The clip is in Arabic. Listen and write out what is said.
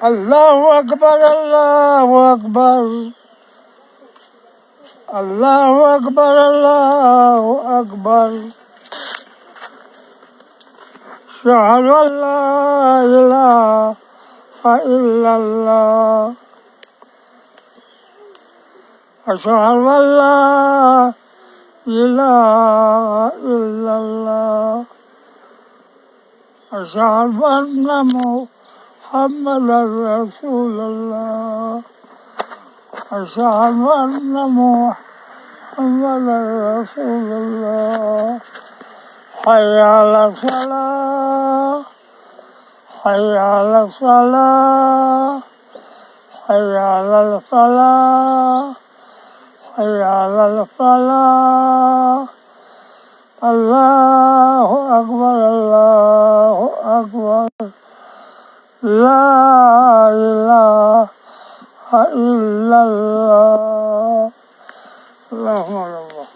الله أكبر الله أكبر. الله أكبر الله أكبر. أشهد أن لا إله إلا الله. أشهد أن لا إله إلا الله. أشهد أن محمدا رسول الله. أشهد أن محمدا رسول الله. حي على الصلاة. حي على الصلاة. حي على الفلاح. حي على الفلاح. الله أكبر الله أكبر. لا إله إلا الله اللهم الله